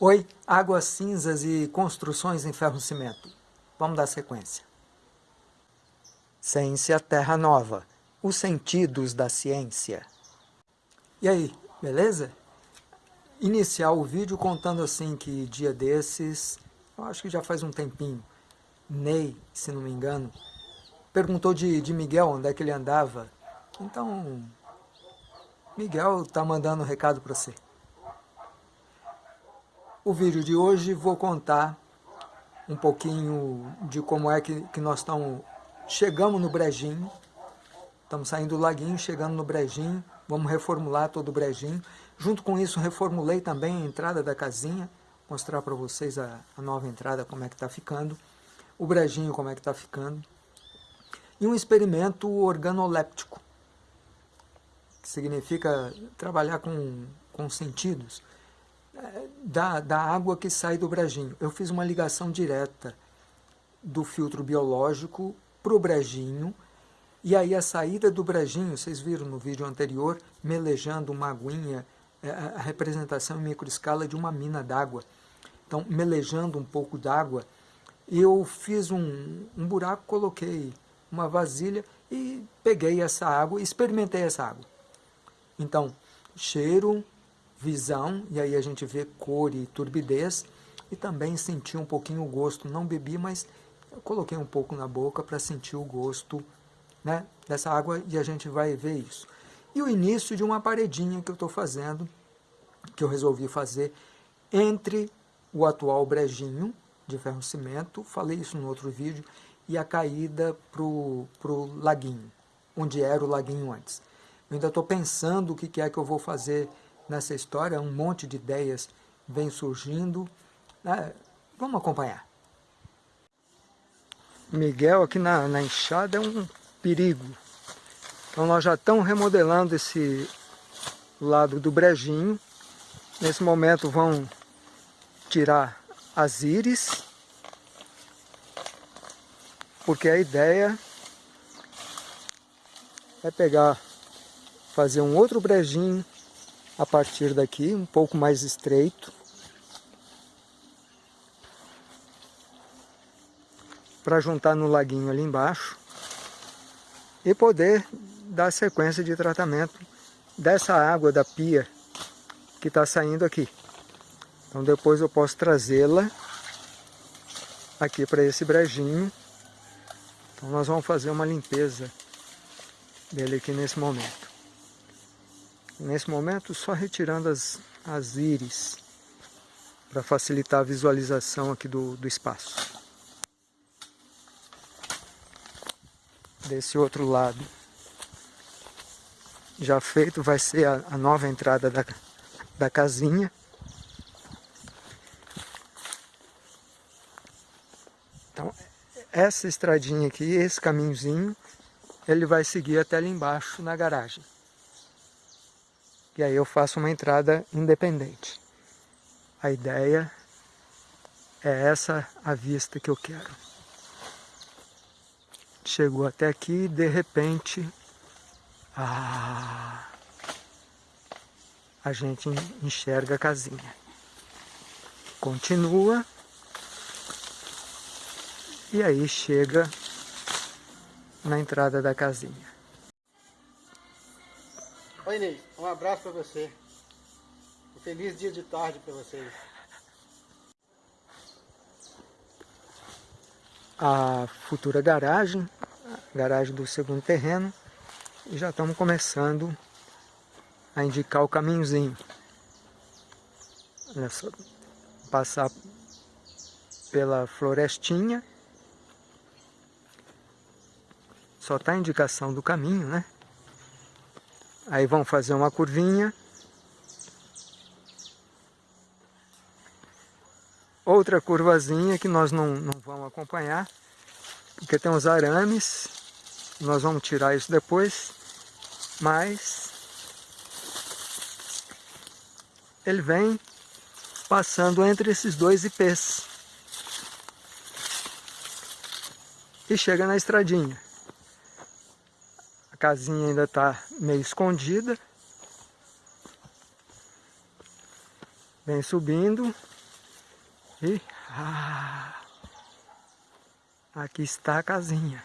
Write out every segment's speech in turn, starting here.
Oi, águas cinzas e construções em ferro-cimento. Vamos dar sequência. Ciência Terra Nova. Os sentidos da ciência. E aí, beleza? Iniciar o vídeo contando assim que dia desses, eu acho que já faz um tempinho, Ney, se não me engano, perguntou de, de Miguel onde é que ele andava. Então, Miguel tá mandando um recado para você. O vídeo de hoje vou contar um pouquinho de como é que, que nós estamos, chegamos no Brejinho, estamos saindo do laguinho, chegando no Brejinho, vamos reformular todo o Brejinho. Junto com isso reformulei também a entrada da casinha, mostrar para vocês a, a, nova entrada, como é que está ficando, o Brejinho como é que está ficando. E um experimento organoléptico, que significa trabalhar com, com sentidos da, da água que sai do brejinho. Eu fiz uma ligação direta do filtro biológico para o brejinho, e aí a saída do brejinho, vocês viram no vídeo anterior, melejando uma aguinha, é, a representação em microescala de uma mina d'água. Então, melejando um pouco d'água, eu fiz um, um buraco, coloquei uma vasilha e peguei essa água experimentei essa água. Então, cheiro, visão, e aí a gente vê cor e turbidez, e também sentir um pouquinho o gosto. Não bebi, mas eu coloquei um pouco na boca para sentir o gosto né, dessa água e a gente vai ver isso. E o início de uma paredinha que eu estou fazendo, que eu resolvi fazer entre o atual brejinho de ferro-cimento, falei isso no outro vídeo, e a caída para o laguinho, onde era o laguinho antes. Eu ainda estou pensando o que é que eu vou fazer nessa história, um monte de ideias vem surgindo. É, vamos acompanhar. Miguel aqui na, na enxada é um perigo. Então nós já estamos remodelando esse lado do brejinho. Nesse momento vão tirar as íris, porque a ideia é pegar, fazer um outro brejinho a partir daqui, um pouco mais estreito. Para juntar no laguinho ali embaixo. E poder dar sequência de tratamento dessa água da pia que está saindo aqui. Então depois eu posso trazê-la aqui para esse brejinho. Então nós vamos fazer uma limpeza dele aqui nesse momento. Nesse momento, só retirando as, as íris para facilitar a visualização aqui do, do espaço. Desse outro lado, já feito, vai ser a, a nova entrada da, da casinha. Então, essa estradinha aqui, esse caminhozinho, ele vai seguir até ali embaixo na garagem e aí eu faço uma entrada independente. A ideia é essa a vista que eu quero. Chegou até aqui e de repente ah, a gente enxerga a casinha. Continua e aí chega na entrada da casinha. Inês. Um abraço para você. Um feliz dia de tarde para vocês. A futura garagem, garagem do segundo terreno, e já estamos começando a indicar o caminhozinho. Olha só, passar pela florestinha. Só está a indicação do caminho, né? Aí vão fazer uma curvinha. Outra curvazinha que nós não, não vamos acompanhar, porque tem uns arames, nós vamos tirar isso depois, mas ele vem passando entre esses dois IPs e chega na estradinha casinha ainda está meio escondida. Vem subindo E ah, aqui está a casinha.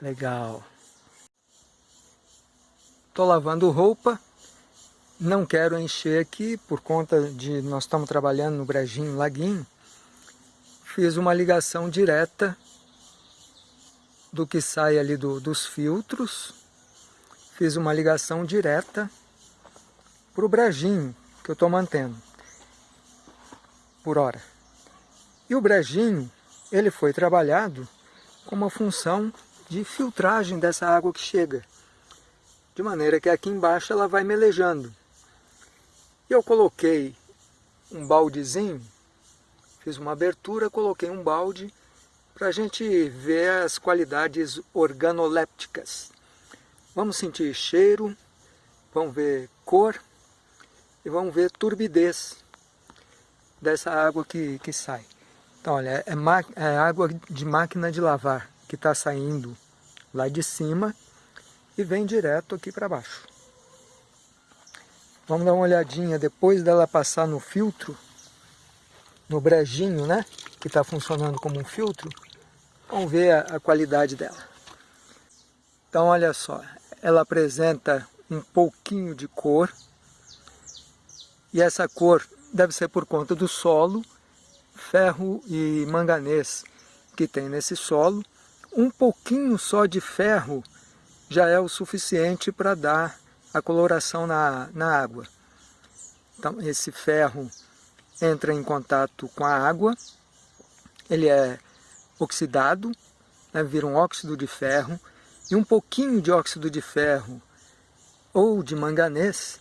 Legal. Estou lavando roupa. Não quero encher aqui por conta de nós estamos trabalhando no Brejinho Laguinho. Fiz uma ligação direta do que sai ali do, dos filtros. Fiz uma ligação direta para o brejinho que eu estou mantendo por hora. E o brejinho, ele foi trabalhado com uma função de filtragem dessa água que chega. De maneira que aqui embaixo ela vai melejando. E eu coloquei um baldezinho, fiz uma abertura, coloquei um balde para a gente ver as qualidades organolépticas. Vamos sentir cheiro, vamos ver cor e vamos ver turbidez dessa água que, que sai. Então, olha, é, é água de máquina de lavar que está saindo lá de cima e vem direto aqui para baixo. Vamos dar uma olhadinha depois dela passar no filtro, no brejinho, né? Que está funcionando como um filtro. Vamos ver a, qualidade dela. Então, olha só, ela apresenta um pouquinho de cor. E essa cor deve ser por conta do solo, ferro e manganês que tem nesse solo. Um pouquinho só de ferro já é o suficiente para dar a coloração na, na água. Então, esse ferro entra em contato com a água, ele é oxidado, né, vira um óxido de ferro, e um pouquinho de óxido de ferro ou de manganês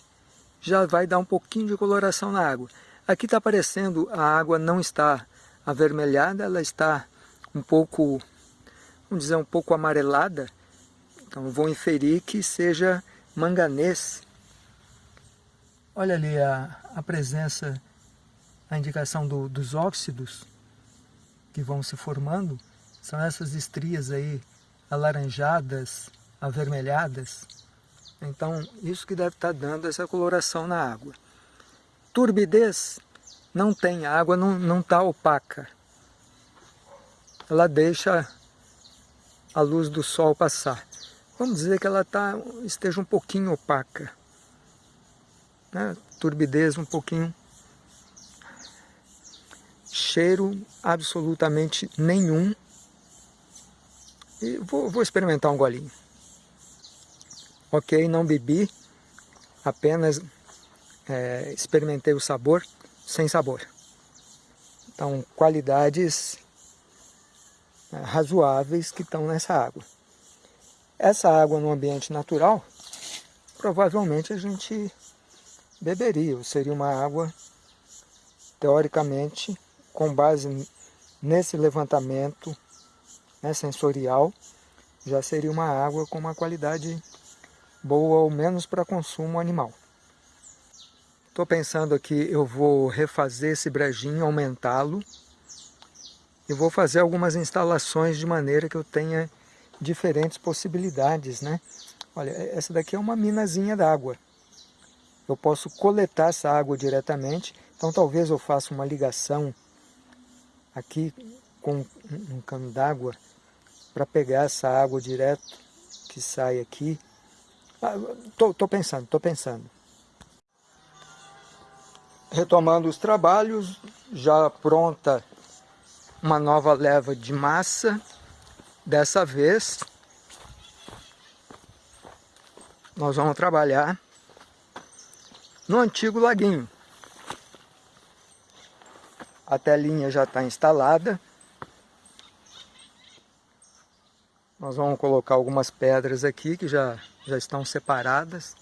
já vai dar um pouquinho de coloração na água. Aqui está aparecendo, a água não está avermelhada, ela está um pouco, vamos dizer, um pouco amarelada. Então vou inferir que seja manganês. Olha ali a, a presença, a indicação do, dos óxidos que vão se formando, são essas estrias aí alaranjadas, avermelhadas. Então, isso que deve estar dando essa coloração na água. Turbidez não tem, a água não está opaca. Ela deixa a luz do sol passar. Vamos dizer que ela tá, esteja um pouquinho opaca. Né? Turbidez um pouquinho cheiro absolutamente nenhum. E vou, vou experimentar um golinho. Ok, não bebi, apenas é, experimentei o sabor sem sabor. Então, qualidades é, razoáveis que estão nessa água. Essa água no ambiente natural, provavelmente a gente beberia, seria uma água, teoricamente, com base nesse levantamento né, sensorial, já seria uma água com uma qualidade boa ou menos para consumo animal. Estou pensando aqui, eu vou refazer esse brejinho, aumentá-lo e vou fazer algumas instalações de maneira que eu tenha diferentes possibilidades, né? Olha, essa daqui é uma minazinha d'água. Eu posso coletar essa água diretamente, então talvez eu faça uma ligação aqui com um cano d'água para pegar essa água direto que sai aqui. Estou ah, pensando, estou pensando. Retomando os trabalhos, já pronta uma nova leva de massa. Dessa vez, nós vamos trabalhar no antigo laguinho. A telinha já está instalada. Nós vamos colocar algumas pedras aqui que já, já estão separadas.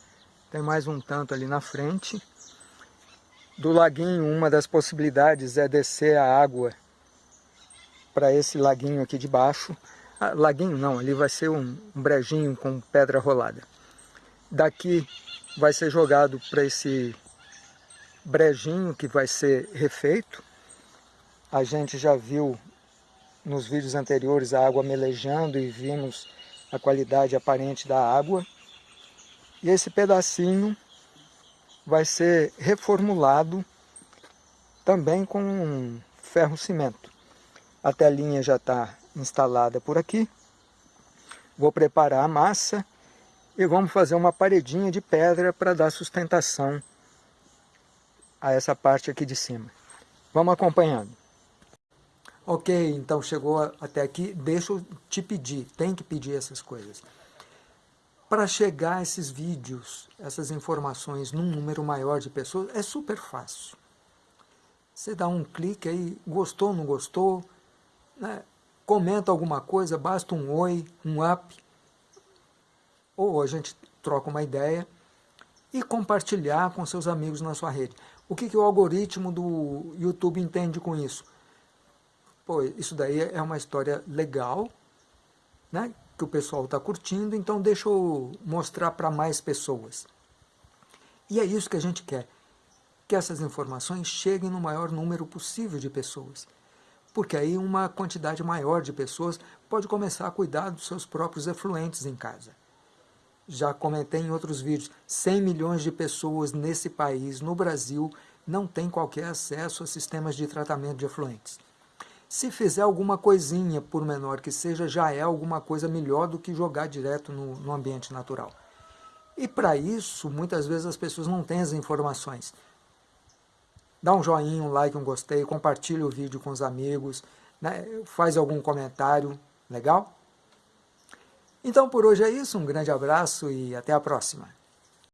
Tem mais um tanto ali na frente. Do laguinho, uma das possibilidades é descer a água para esse laguinho aqui de baixo. Ah, laguinho não, ali vai ser um, um brejinho com pedra rolada. Daqui vai ser jogado para esse brejinho que vai ser refeito a gente já viu nos vídeos anteriores a água melejando e vimos a qualidade aparente da água. E esse pedacinho vai ser reformulado também com ferro cimento. A telinha já está instalada por aqui. Vou preparar a massa e vamos fazer uma paredinha de pedra para dar sustentação a essa parte aqui de cima. Vamos acompanhando. Ok, então chegou até aqui, deixa eu te pedir, tem que pedir essas coisas. Para chegar esses vídeos, essas informações num número maior de pessoas, é super fácil. Você dá um clique aí, gostou, ou não gostou, né? comenta alguma coisa, basta um oi, um up, ou a gente troca uma ideia e compartilhar com seus amigos na sua rede. O que, que o algoritmo do YouTube entende com isso? Pô, isso daí é uma história legal, né, que o pessoal está curtindo, então deixa eu mostrar para mais pessoas. E é isso que a gente quer, que essas informações cheguem no maior número possível de pessoas porque aí uma quantidade maior de pessoas pode começar a cuidar dos seus próprios efluentes em casa. Já comentei em outros vídeos, 100 milhões de pessoas nesse país, no Brasil, não têm qualquer acesso a sistemas de tratamento de efluentes. Se fizer alguma coisinha, por menor que seja, já é alguma coisa melhor do que jogar direto no, no ambiente natural. E para isso, muitas vezes as pessoas não têm as informações dá um joinha, um like, um gostei, compartilha o vídeo com os amigos, né? faz algum comentário, legal? Então por hoje é isso, um grande abraço e até a próxima.